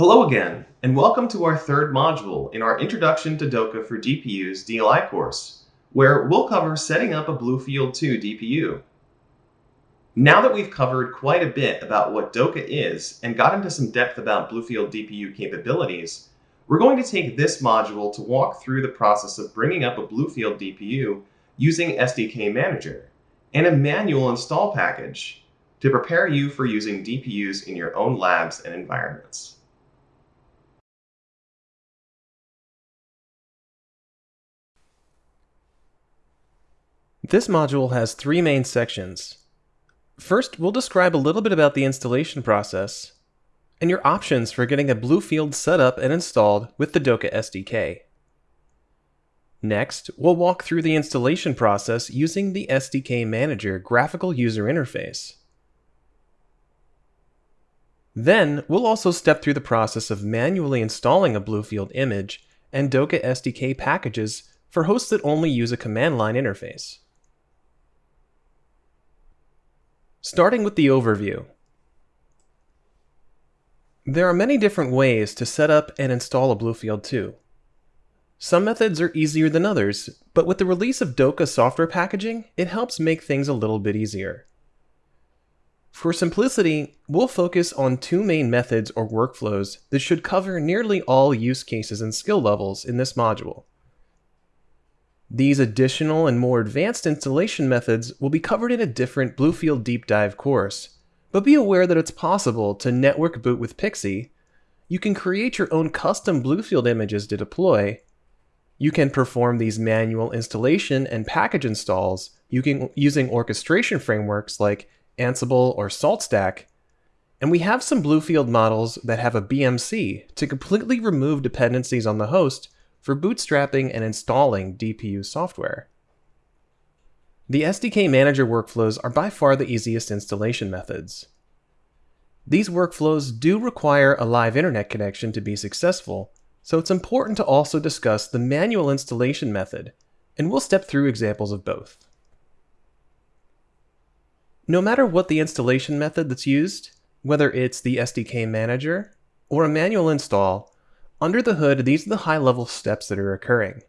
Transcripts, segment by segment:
Hello again, and welcome to our third module in our Introduction to DOCA for DPUs DLI course, where we'll cover setting up a Bluefield 2 DPU. Now that we've covered quite a bit about what DOCA is and got into some depth about Bluefield DPU capabilities, we're going to take this module to walk through the process of bringing up a Bluefield DPU using SDK Manager and a manual install package to prepare you for using DPUs in your own labs and environments. This module has three main sections. First, we'll describe a little bit about the installation process and your options for getting a Bluefield set up and installed with the DOCA SDK. Next, we'll walk through the installation process using the SDK Manager graphical user interface. Then, we'll also step through the process of manually installing a Bluefield image and Doka SDK packages for hosts that only use a command line interface. Starting with the overview. There are many different ways to set up and install a Bluefield 2. Some methods are easier than others, but with the release of DOCA software packaging, it helps make things a little bit easier. For simplicity, we'll focus on two main methods or workflows that should cover nearly all use cases and skill levels in this module. These additional and more advanced installation methods will be covered in a different Bluefield Deep Dive course, but be aware that it's possible to network boot with PXE. you can create your own custom Bluefield images to deploy, you can perform these manual installation and package installs using orchestration frameworks like Ansible or SaltStack, and we have some Bluefield models that have a BMC to completely remove dependencies on the host for bootstrapping and installing DPU software. The SDK Manager workflows are by far the easiest installation methods. These workflows do require a live internet connection to be successful, so it's important to also discuss the manual installation method, and we'll step through examples of both. No matter what the installation method that's used, whether it's the SDK Manager or a manual install, under the hood, these are the high-level steps that are occurring.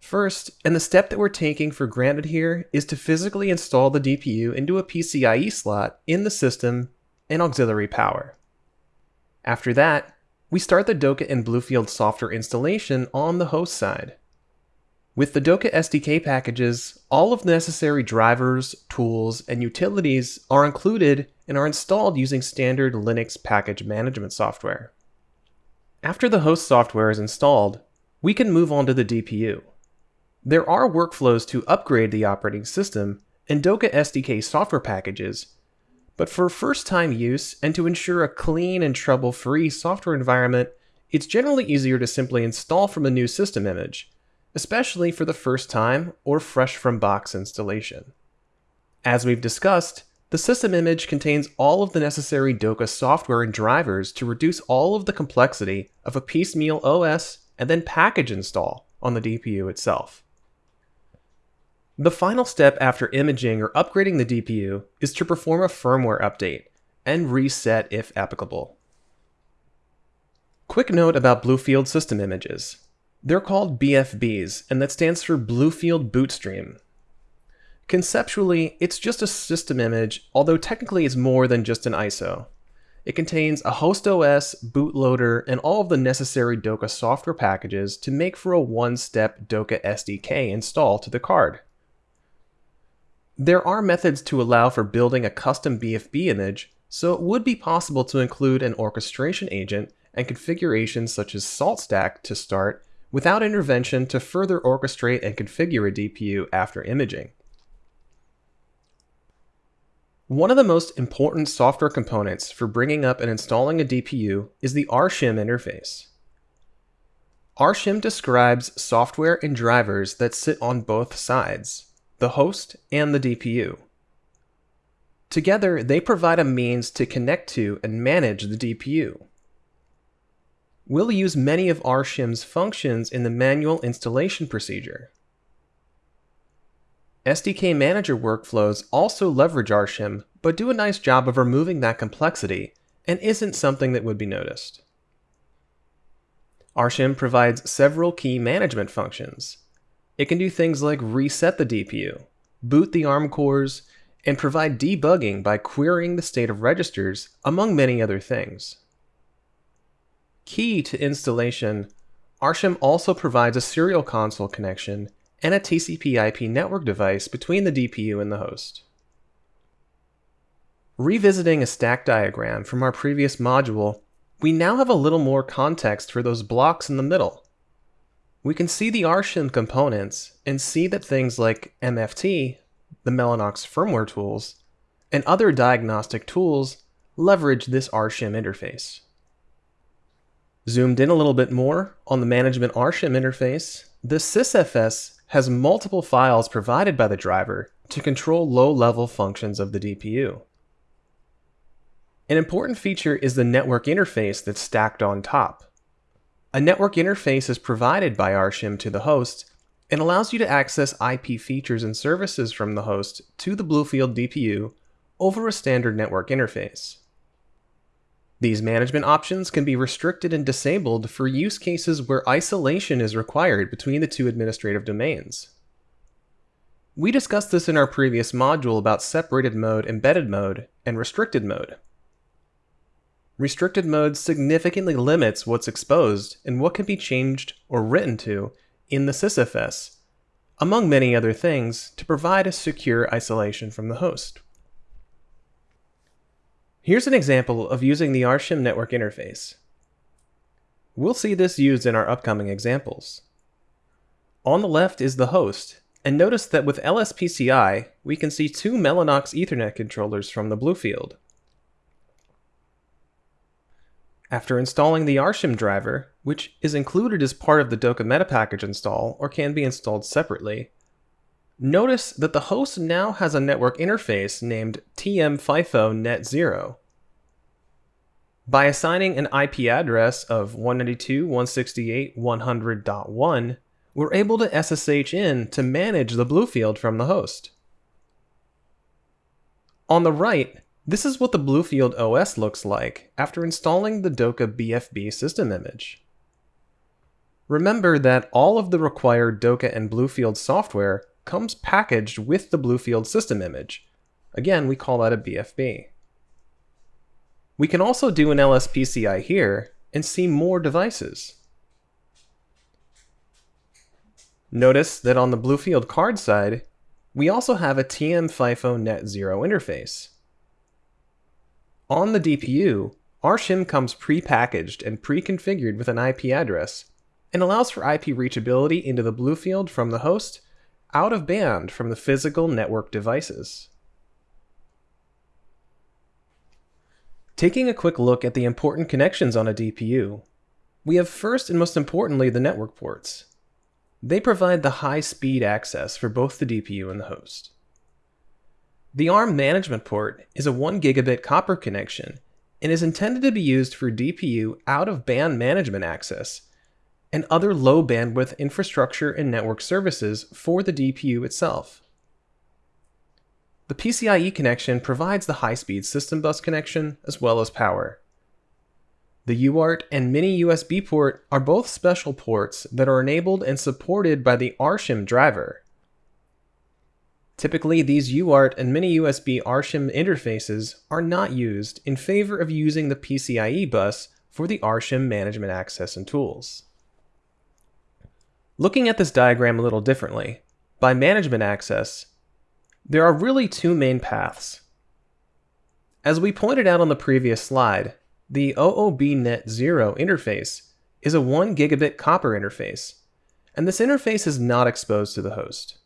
First, and the step that we're taking for granted here, is to physically install the DPU into a PCIe slot in the system and auxiliary power. After that, we start the DOCA and Bluefield software installation on the host side. With the DOCA SDK packages, all of the necessary drivers, tools, and utilities are included and are installed using standard Linux package management software. After the host software is installed, we can move on to the DPU. There are workflows to upgrade the operating system and DOCA SDK software packages, but for first-time use and to ensure a clean and trouble-free software environment, it's generally easier to simply install from a new system image, especially for the first time or fresh from box installation. As we've discussed, the system image contains all of the necessary DOCA software and drivers to reduce all of the complexity of a piecemeal OS and then package install on the DPU itself. The final step after imaging or upgrading the DPU is to perform a firmware update and reset if applicable. Quick note about Bluefield system images. They're called BFBs, and that stands for Bluefield Bootstream, Conceptually, it's just a system image, although technically it's more than just an ISO. It contains a host OS, bootloader, and all of the necessary DOCA software packages to make for a one-step DOCA SDK install to the card. There are methods to allow for building a custom BFB image, so it would be possible to include an orchestration agent and configurations such as SaltStack to start without intervention to further orchestrate and configure a DPU after imaging. One of the most important software components for bringing up and installing a DPU is the RSHIM interface. RSHIM describes software and drivers that sit on both sides, the host and the DPU. Together, they provide a means to connect to and manage the DPU. We'll use many of RSHIM's functions in the manual installation procedure. SDK Manager workflows also leverage RSHIM, but do a nice job of removing that complexity and isn't something that would be noticed. RShim provides several key management functions. It can do things like reset the DPU, boot the ARM cores, and provide debugging by querying the state of registers, among many other things. Key to installation, RShim also provides a serial console connection and a TCP IP network device between the DPU and the host. Revisiting a stack diagram from our previous module, we now have a little more context for those blocks in the middle. We can see the RShim components and see that things like MFT, the Mellanox firmware tools, and other diagnostic tools leverage this RShim interface. Zoomed in a little bit more on the management RShim interface, the sysfs has multiple files provided by the driver to control low-level functions of the DPU. An important feature is the network interface that's stacked on top. A network interface is provided by RShim to the host and allows you to access IP features and services from the host to the Bluefield DPU over a standard network interface. These management options can be restricted and disabled for use cases where isolation is required between the two administrative domains. We discussed this in our previous module about separated mode, embedded mode, and restricted mode. Restricted mode significantly limits what's exposed and what can be changed or written to in the sysfs, among many other things, to provide a secure isolation from the host. Here's an example of using the RShim network interface. We'll see this used in our upcoming examples. On the left is the host, and notice that with LSPCI, we can see two Mellanox Ethernet controllers from the Bluefield. After installing the RShim driver, which is included as part of the DOCA meta package install or can be installed separately, notice that the host now has a network interface named TM-FIFO Net0. By assigning an IP address of 192.168.100.1, we're able to SSH in to manage the Bluefield from the host. On the right, this is what the Bluefield OS looks like after installing the DOCA BFB system image. Remember that all of the required DOCA and Bluefield software comes packaged with the Bluefield system image. Again, we call that a BFB. We can also do an LSPCI here and see more devices. Notice that on the Bluefield card side, we also have a TM-FIFO Net0 interface. On the DPU, RShim comes pre-packaged and pre-configured with an IP address, and allows for IP reachability into the Bluefield from the host, out of band from the physical network devices. Taking a quick look at the important connections on a DPU, we have first and most importantly the network ports. They provide the high-speed access for both the DPU and the host. The ARM management port is a 1 gigabit copper connection and is intended to be used for DPU out-of-band management access and other low bandwidth infrastructure and network services for the DPU itself. The PCIe connection provides the high-speed system bus connection as well as power. The UART and Mini USB port are both special ports that are enabled and supported by the RShim driver, Typically, these UART and mini USB RShim interfaces are not used in favor of using the PCIe bus for the RShim management access and tools. Looking at this diagram a little differently, by management access, there are really two main paths. As we pointed out on the previous slide, the OOB Net 0 interface is a 1 gigabit copper interface, and this interface is not exposed to the host.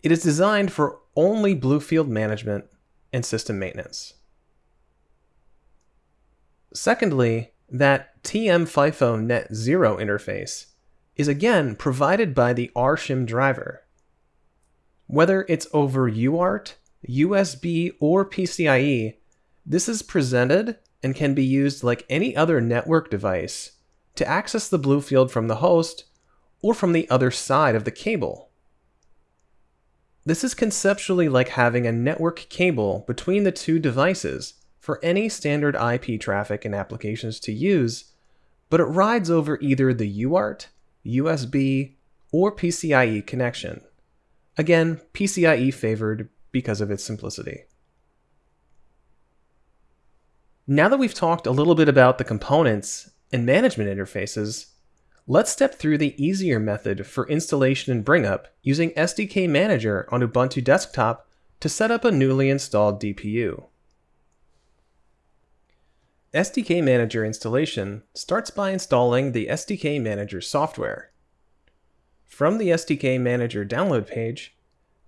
It is designed for only Bluefield management and system maintenance. Secondly, that TM-FIFO Net 0 interface is again provided by the RShim driver. Whether it's over UART, USB, or PCIe, this is presented and can be used like any other network device to access the Bluefield from the host or from the other side of the cable. This is conceptually like having a network cable between the two devices for any standard IP traffic and applications to use, but it rides over either the UART, USB, or PCIe connection. Again, PCIe favored because of its simplicity. Now that we've talked a little bit about the components and management interfaces, let's step through the easier method for installation and bring-up using SDK Manager on Ubuntu Desktop to set up a newly installed DPU. SDK Manager installation starts by installing the SDK Manager software. From the SDK Manager download page,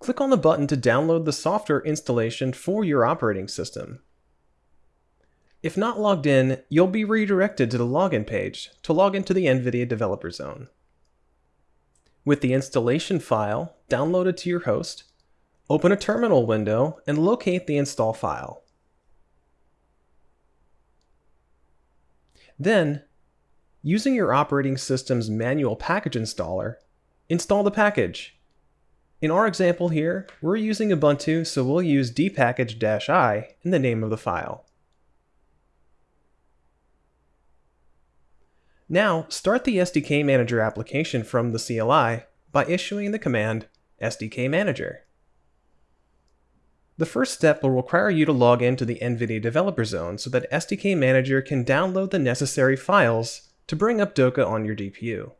click on the button to download the software installation for your operating system. If not logged in, you'll be redirected to the login page to log into the NVIDIA Developer Zone. With the installation file downloaded to your host, open a terminal window and locate the install file. Then, using your operating system's manual package installer, install the package. In our example here, we're using Ubuntu, so we'll use dpackage-i in the name of the file. Now, start the SDK Manager application from the CLI by issuing the command SDK Manager. The first step will require you to log into the NVIDIA Developer Zone so that SDK Manager can download the necessary files to bring up DOCA on your DPU.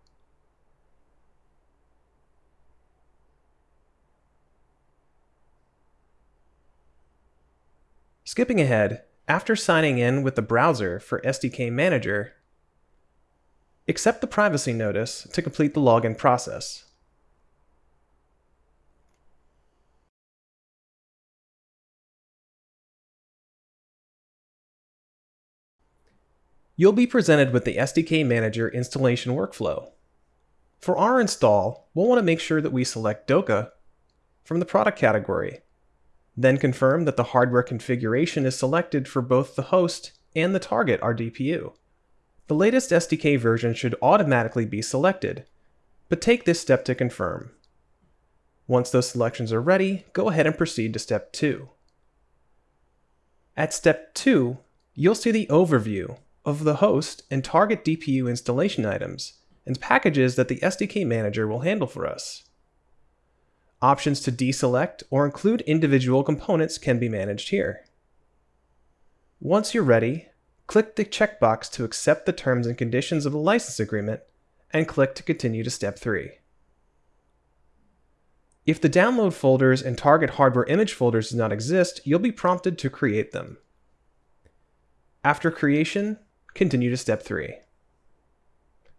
Skipping ahead, after signing in with the browser for SDK Manager, accept the privacy notice to complete the login process. You'll be presented with the SDK Manager installation workflow. For our install, we'll want to make sure that we select DOCA from the product category, then confirm that the hardware configuration is selected for both the host and the target, our DPU. The latest SDK version should automatically be selected, but take this step to confirm. Once those selections are ready, go ahead and proceed to step 2. At step 2, you'll see the overview of the host and target DPU installation items and packages that the SDK manager will handle for us. Options to deselect or include individual components can be managed here. Once you're ready, click the checkbox to accept the terms and conditions of the license agreement and click to continue to step 3. If the download folders and target hardware image folders do not exist, you'll be prompted to create them. After creation, continue to step 3.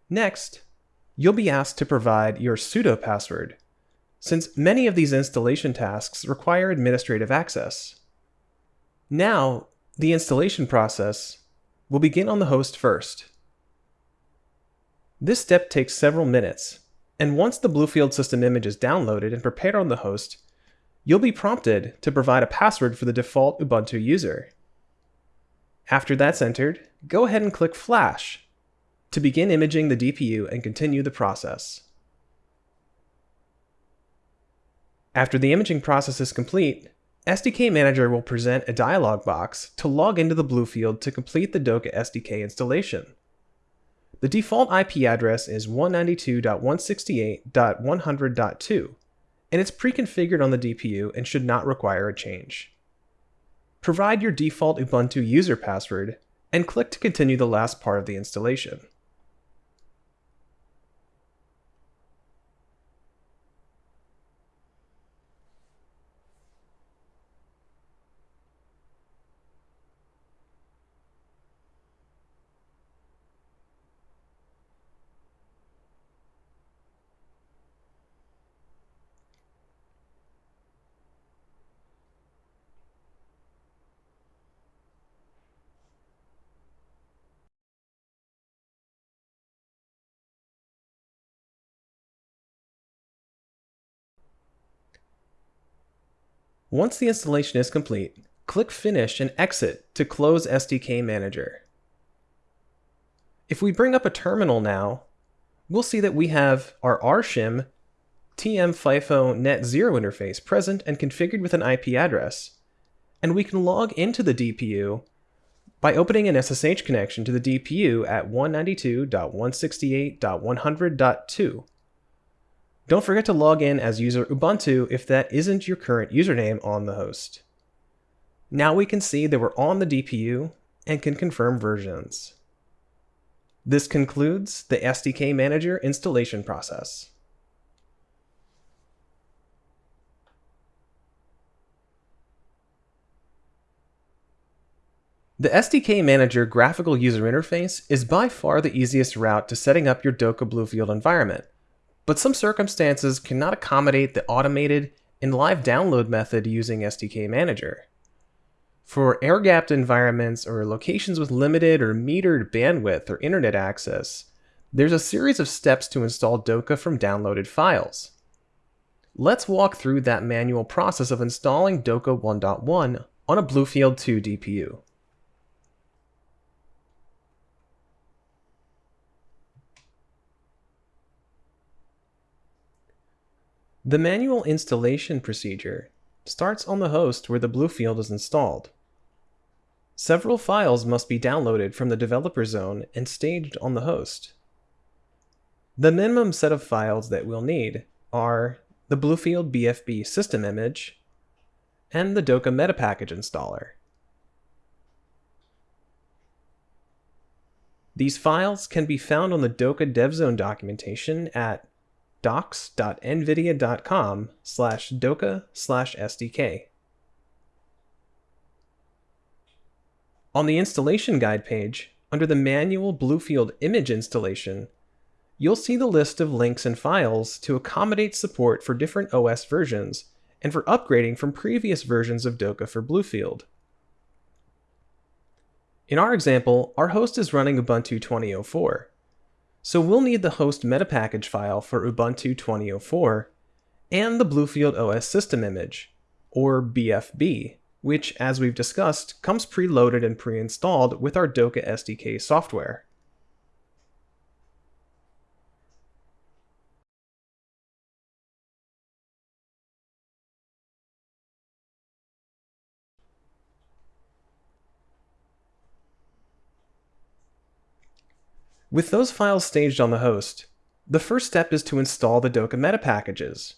Next, you'll be asked to provide your sudo password, since many of these installation tasks require administrative access. Now, the installation process will begin on the host first. This step takes several minutes, and once the Bluefield system image is downloaded and prepared on the host, you'll be prompted to provide a password for the default Ubuntu user. After that's entered, go ahead and click Flash to begin imaging the DPU and continue the process. After the imaging process is complete, SDK Manager will present a dialog box to log into the Bluefield to complete the DOCA SDK installation. The default IP address is 192.168.100.2, and it's pre-configured on the DPU and should not require a change. Provide your default Ubuntu user password, and click to continue the last part of the installation. Once the installation is complete, click Finish and Exit to close SDK Manager. If we bring up a terminal now, we'll see that we have our rshim TM FIFO Net 0 interface present and configured with an IP address, and we can log into the DPU by opening an SSH connection to the DPU at 192.168.100.2. Don't forget to log in as user Ubuntu if that isn't your current username on the host. Now we can see that we're on the DPU and can confirm versions. This concludes the SDK Manager installation process. The SDK Manager graphical user interface is by far the easiest route to setting up your DOCA Bluefield environment, but some circumstances cannot accommodate the automated and live download method using SDK Manager. For air-gapped environments or locations with limited or metered bandwidth or internet access, there's a series of steps to install DOCA from downloaded files. Let's walk through that manual process of installing DOCA 1.1 on a Bluefield 2 DPU. The manual installation procedure starts on the host where the Bluefield is installed. Several files must be downloaded from the developer zone and staged on the host. The minimum set of files that we'll need are the Bluefield BFB system image and the DOCA meta package installer. These files can be found on the DOCA DevZone documentation at docs.nvidia.com slash doca slash SDK. On the installation guide page, under the manual Bluefield image installation, you'll see the list of links and files to accommodate support for different OS versions and for upgrading from previous versions of DOCA for Bluefield. In our example, our host is running Ubuntu 2004. So we'll need the host meta package file for Ubuntu 2004 and the Bluefield OS system image, or BFB, which, as we've discussed, comes preloaded and pre-installed with our DOCA SDK software. With those files staged on the host, the first step is to install the DOCA meta packages.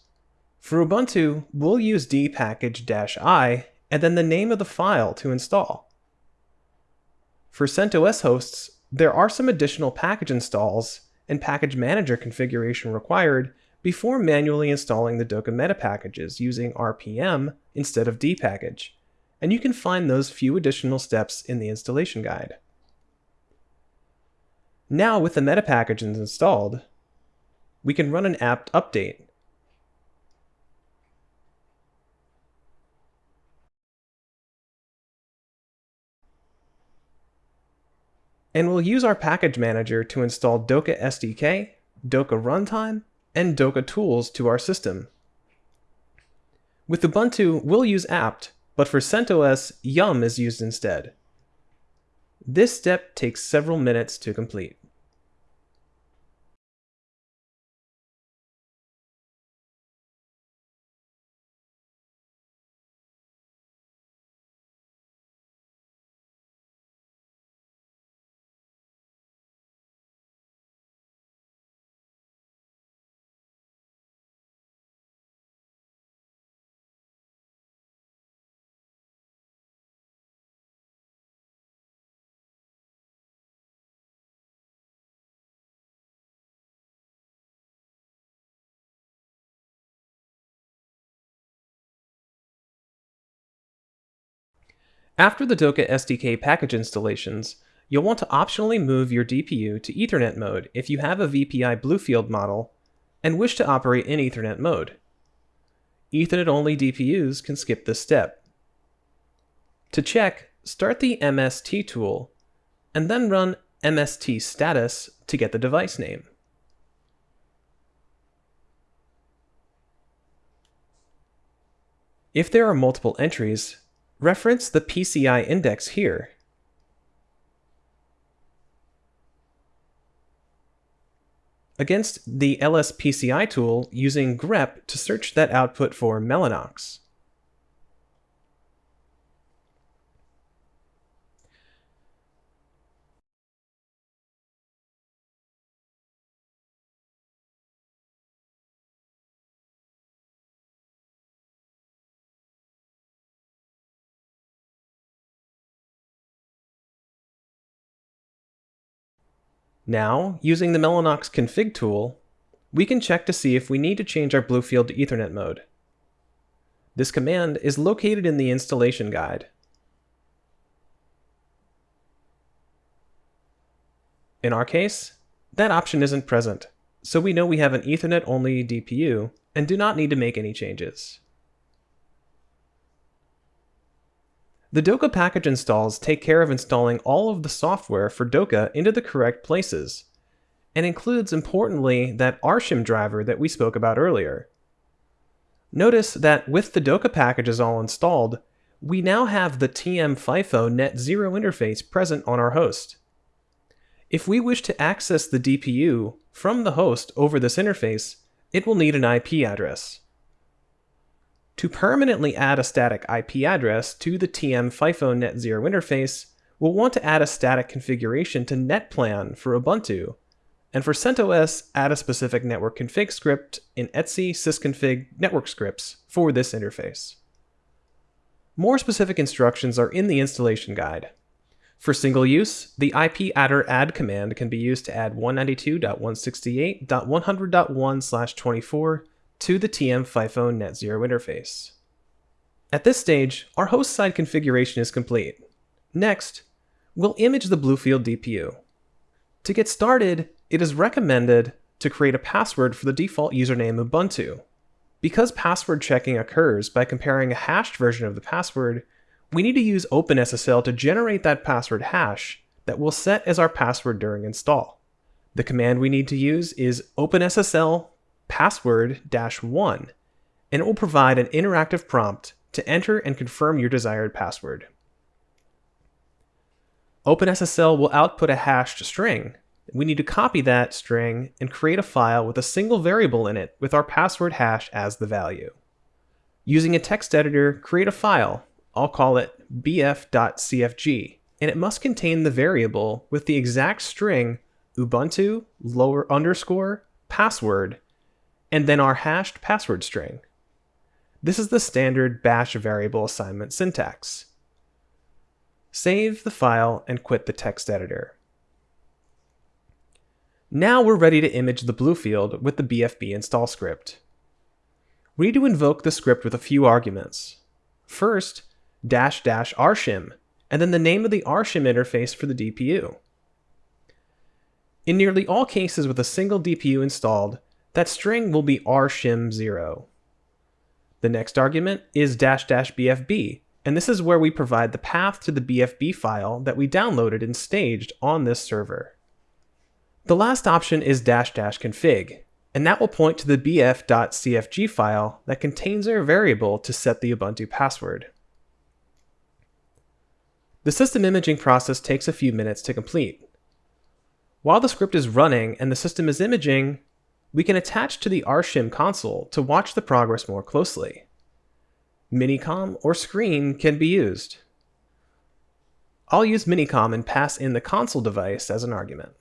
For Ubuntu, we'll use dpackage-i and then the name of the file to install. For CentOS hosts, there are some additional package installs and package manager configuration required before manually installing the DOCA meta packages using RPM instead of dpackage, and you can find those few additional steps in the installation guide. Now with the meta packages installed, we can run an apt update. And we'll use our package manager to install DOCA SDK, DOCA Runtime, and DOCA Tools to our system. With Ubuntu, we'll use apt, but for CentOS, yum is used instead. This step takes several minutes to complete. After the DOCA SDK package installations, you'll want to optionally move your DPU to Ethernet mode if you have a VPI Bluefield model and wish to operate in Ethernet mode. Ethernet-only DPUs can skip this step. To check, start the MST tool, and then run MST status to get the device name. If there are multiple entries, Reference the PCI index here. Against the LSPCI tool using grep to search that output for Mellanox. Now, using the Mellanox config tool, we can check to see if we need to change our Bluefield to Ethernet mode. This command is located in the installation guide. In our case, that option isn't present, so we know we have an Ethernet-only DPU and do not need to make any changes. The DOCA package installs take care of installing all of the software for DOCA into the correct places, and includes importantly that RShim driver that we spoke about earlier. Notice that with the DOCA packages all installed, we now have the TM FIFO Net Zero interface present on our host. If we wish to access the DPU from the host over this interface, it will need an IP address. To permanently add a static IP address to the TM FIFO Net Zero interface, we'll want to add a static configuration to NetPlan for Ubuntu, and for CentOS, add a specific network config script in etc sysconfig network scripts for this interface. More specific instructions are in the installation guide. For single use, the ipadder add command can be used to add 192.168.100.1/24 to the TM FIFO Net Zero interface. At this stage, our host side configuration is complete. Next, we'll image the Bluefield DPU. To get started, it is recommended to create a password for the default username Ubuntu. Because password checking occurs by comparing a hashed version of the password, we need to use OpenSSL to generate that password hash that we'll set as our password during install. The command we need to use is OpenSSL password-1, and it will provide an interactive prompt to enter and confirm your desired password. OpenSSL will output a hashed string. We need to copy that string and create a file with a single variable in it with our password hash as the value. Using a text editor, create a file I'll call it bf.cfg, and it must contain the variable with the exact string ubuntu lower underscore password and then our hashed password string. This is the standard bash variable assignment syntax. Save the file and quit the text editor. Now we're ready to image the Bluefield with the BFB install script. We need to invoke the script with a few arguments. First, dash dash rshim, and then the name of the rshim interface for the DPU. In nearly all cases with a single DPU installed, that string will be rshim0. The next argument is dash dash bfb, and this is where we provide the path to the BFB file that we downloaded and staged on this server. The last option is dash dash config, and that will point to the bf.cfg file that contains our variable to set the Ubuntu password. The system imaging process takes a few minutes to complete. While the script is running and the system is imaging, we can attach to the RShim console to watch the progress more closely. Minicom or screen can be used. I'll use Minicom and pass in the console device as an argument.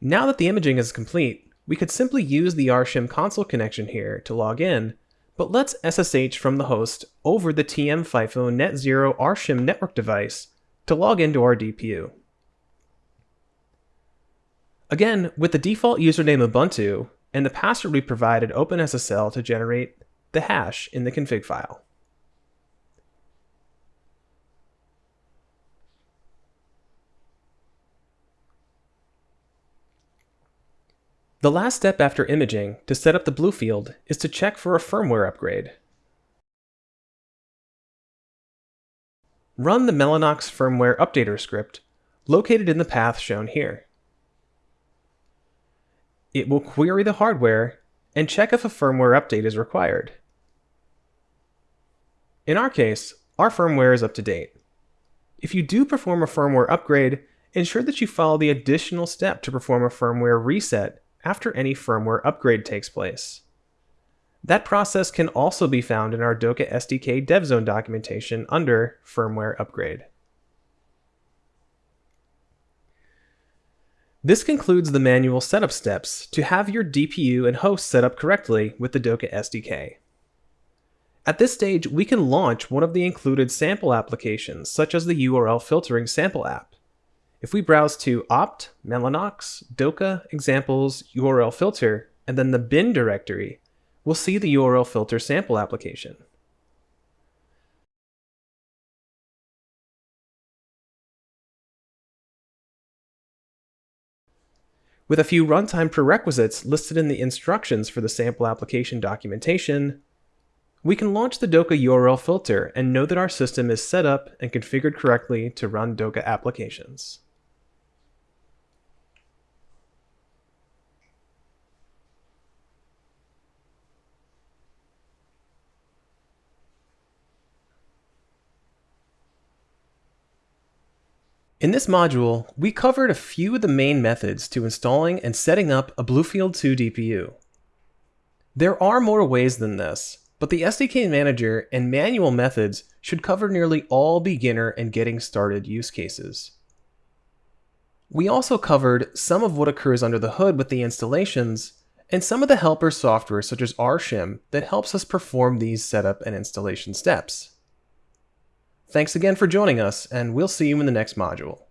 Now that the imaging is complete, we could simply use the RShim console connection here to log in, but let's SSH from the host over the TM FIFO Net Zero RShim network device to log into our DPU. Again, with the default username Ubuntu and the password we provided OpenSSL to generate the hash in the config file. The last step after imaging to set up the Bluefield is to check for a firmware upgrade. Run the Mellanox firmware updater script located in the path shown here. It will query the hardware and check if a firmware update is required. In our case, our firmware is up to date. If you do perform a firmware upgrade, ensure that you follow the additional step to perform a firmware reset after any firmware upgrade takes place. That process can also be found in our DOCA SDK DevZone documentation under Firmware Upgrade. This concludes the manual setup steps to have your DPU and host set up correctly with the DOCA SDK. At this stage, we can launch one of the included sample applications, such as the URL filtering sample app. If we browse to opt, Mellanox, DOCA, examples, URL filter, and then the bin directory, we'll see the URL filter sample application. With a few runtime prerequisites listed in the instructions for the sample application documentation, we can launch the DOCA URL filter and know that our system is set up and configured correctly to run DOCA applications. In this module, we covered a few of the main methods to installing and setting up a Bluefield 2 DPU. There are more ways than this, but the SDK Manager and manual methods should cover nearly all beginner and getting started use cases. We also covered some of what occurs under the hood with the installations, and some of the helper software such as rshim that helps us perform these setup and installation steps. Thanks again for joining us, and we'll see you in the next module.